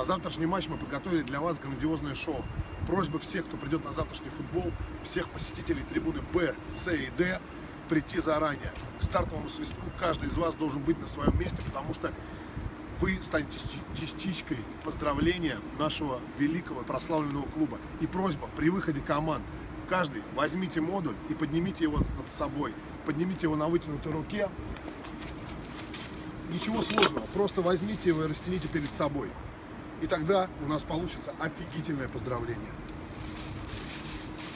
На завтрашний матч мы подготовили для вас грандиозное шоу. Просьба всех, кто придет на завтрашний футбол, всех посетителей трибуны Б, С и Д, прийти заранее. К стартовому свистку каждый из вас должен быть на своем месте, потому что вы станете частичкой поздравления нашего великого прославленного клуба. И просьба при выходе команд, каждый возьмите модуль и поднимите его над собой. Поднимите его на вытянутой руке. Ничего сложного, просто возьмите его и растяните перед собой. И тогда у нас получится офигительное поздравление.